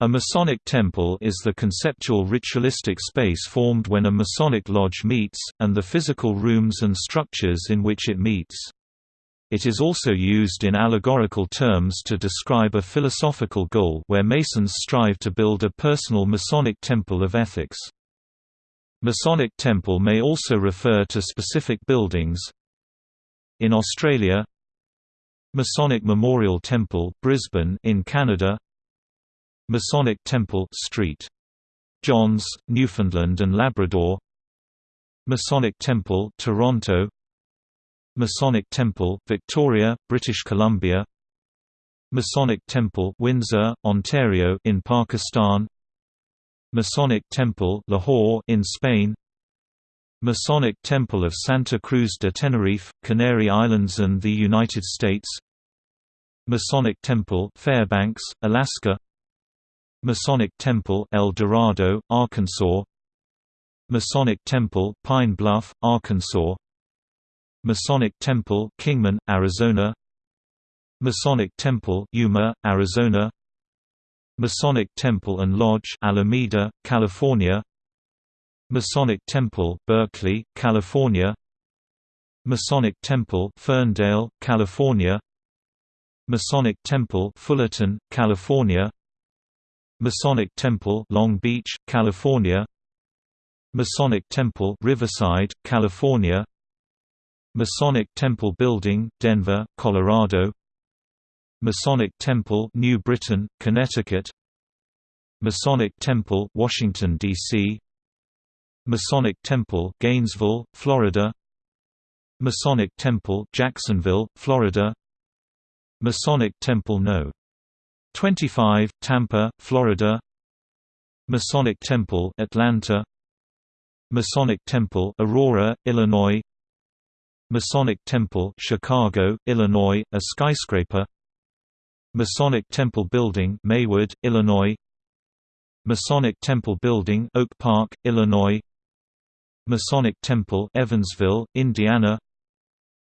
A Masonic temple is the conceptual ritualistic space formed when a Masonic lodge meets, and the physical rooms and structures in which it meets. It is also used in allegorical terms to describe a philosophical goal where Masons strive to build a personal Masonic temple of ethics. Masonic temple may also refer to specific buildings. In Australia Masonic Memorial Temple, Brisbane in Canada Masonic Temple Street. Johns, Newfoundland and Labrador. Masonic Temple Toronto. Masonic Temple Victoria, British Columbia. Masonic Temple Windsor, Ontario in Pakistan. Masonic Temple Lahore in Spain. Masonic Temple of Santa Cruz de Tenerife, Canary Islands and the United States. Masonic Temple Fairbanks, Alaska Masonic Temple El Dorado, Arkansas. Masonic Temple Pine Bluff, Arkansas. Masonic Temple Kingman, Arizona. Masonic Temple Yuma, Arizona. Masonic Temple and Lodge Alameda, California. Masonic Temple Berkeley, California. Masonic Temple Ferndale, California. Masonic Temple Fullerton, California Masonic Temple Long Beach, California. Masonic Temple Riverside, California. Masonic Temple Building, Denver, Colorado. Masonic Temple New Britain, Connecticut. Masonic Temple Washington, D.C. Masonic Temple Gainesville, Florida. Masonic Temple Jacksonville, Florida. Masonic Temple No. 25, Tampa, Florida. Masonic Temple Atlanta. Masonic Temple Aurora, Illinois. Masonic Temple Chicago, Illinois, a skyscraper. Masonic Temple Building Maywood, Illinois. Masonic Temple Building Oak Park, Illinois. Masonic Temple Evansville, Indiana.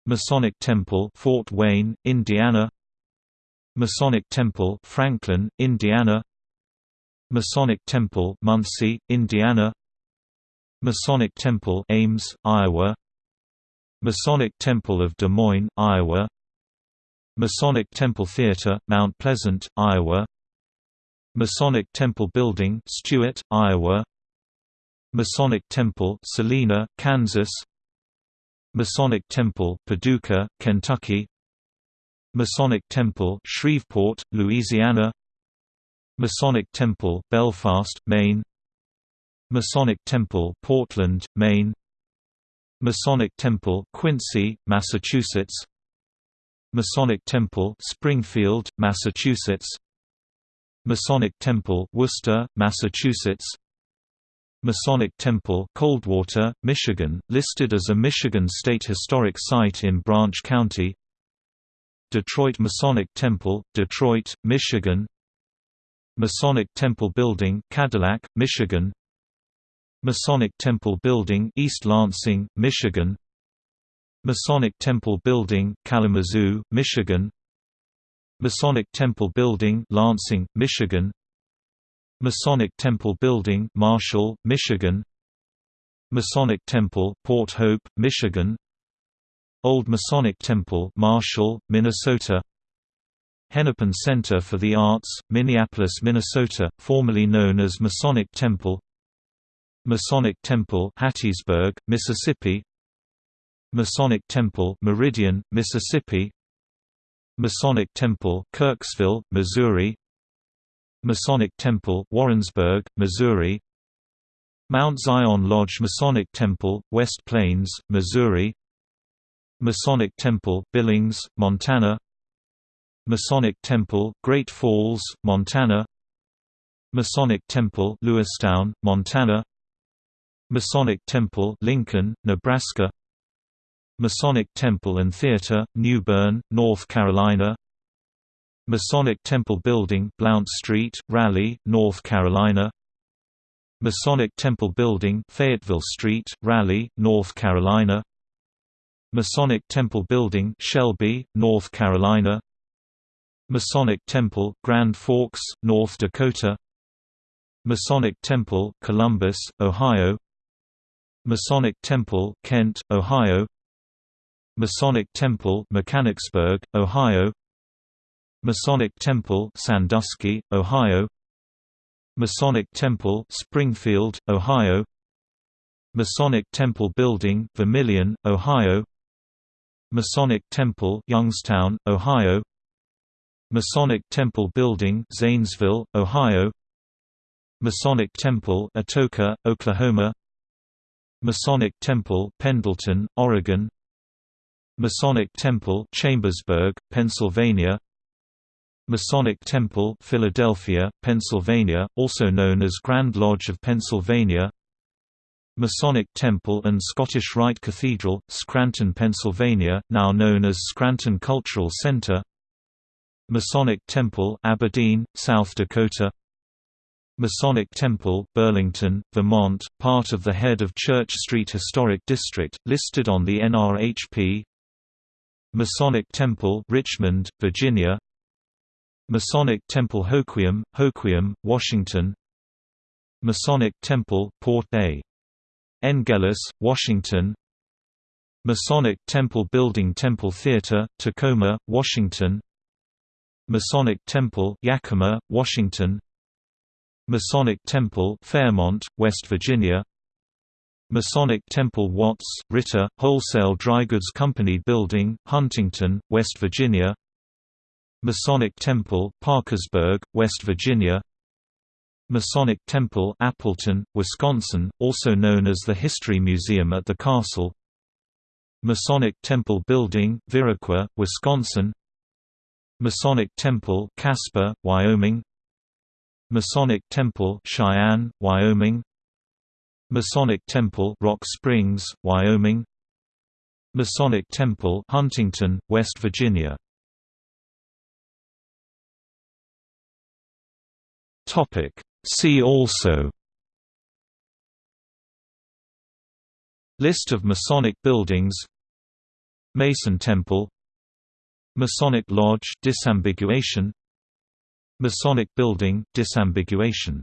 Masonic Temple Fort Wayne, Indiana Masonic Temple Franklin, Indiana. Masonic Temple Muncie, Indiana. Masonic Temple Ames, Iowa. Masonic Temple of Des Moines, Iowa. Masonic Temple Theater, Mount Pleasant, Iowa. Masonic Temple Building Stuart, Iowa. Masonic Temple Salina, Kansas. Masonic Temple Paducah, Kentucky Masonic Temple Shreveport, Louisiana. Masonic Temple Belfast, Maine. Masonic Temple Portland, Maine. Masonic Temple Quincy, Massachusetts. Masonic Temple Springfield, Massachusetts. Masonic Temple Worcester, Massachusetts. Masonic Temple Coldwater, Michigan, listed as a Michigan State Historic Site in Branch County Detroit Masonic Temple, Detroit, Michigan. Masonic Temple Building Cadillac, Michigan. Masonic Temple Building East Lansing, Michigan. Masonic Temple Building Kalamazoo, Michigan. Masonic Temple Building Lansing, Michigan. Masonic Temple Building Marshall, Michigan. Masonic Temple Port Hope, Michigan Old Masonic Temple Marshall, Minnesota. Hennepin Center for the Arts, Minneapolis, Minnesota, formerly known as Masonic Temple. Masonic Temple Hattiesburg, Mississippi. Masonic Temple Meridian, Mississippi. Masonic Temple Kirksville, Missouri. Masonic Temple Warrensburg, Missouri. Mount Zion Lodge Masonic Temple, West Plains, Missouri Masonic Temple Billings, Montana. Masonic Temple Great Falls, Montana. Masonic Temple Lewistown, Montana. Masonic Temple Lincoln, Nebraska. Masonic Temple and Theater, New Bern, North Carolina. Masonic Temple Building Blount Street, Raleigh, North Carolina. Masonic Temple Building Fayetteville Street, Raleigh, North Carolina Masonic Temple Building Shelby, North Carolina. Masonic Temple Grand Forks, North Dakota. Masonic Temple, Columbus, Ohio. Masonic Temple, Kent, Ohio. Masonic Temple, Mechanicsburg, Ohio. Masonic Temple, Sandusky, Ohio. Masonic Temple, Springfield, Ohio. Masonic Temple Building, Vermilion, Ohio Masonic Temple, Youngstown, Ohio. Masonic Temple Building, Zanesville, Ohio. Masonic Temple, Atoka, Oklahoma. Masonic Temple, Pendleton, Oregon. Masonic Temple, Chambersburg, Pennsylvania. Masonic Temple, Philadelphia, Pennsylvania, also known as Grand Lodge of Pennsylvania Masonic Temple and Scottish Rite Cathedral, Scranton, Pennsylvania, now known as Scranton Cultural Center Masonic Temple, Aberdeen, South Dakota. Masonic Temple, Burlington, Vermont, part of the Head of Church Street Historic District, listed on the NRHP Masonic Temple, Richmond, Virginia. Masonic Temple Hoquiam, Hoquiam, Washington. Masonic Temple, Port A. Ngeles, Washington. Masonic Temple Building Temple Theater, Tacoma, Washington. Masonic Temple, Yakima, Washington. Masonic Temple Fairmont, West Virginia. Masonic Temple Watts, Ritter, Wholesale Dry Goods Company Building, Huntington, West Virginia. Masonic Temple Parkersburg, West Virginia Masonic Temple Appleton, Wisconsin, also known as the History Museum at the Castle. Masonic Temple Building, Viroqua, Wisconsin. Masonic Temple Casper, Wyoming. Masonic Temple Cheyenne, Wyoming. Masonic Temple Rock Springs, Wyoming. Masonic Temple Huntington, West Virginia. Topic See also. List of Masonic buildings. Mason Temple. Masonic Lodge disambiguation. Masonic Building disambiguation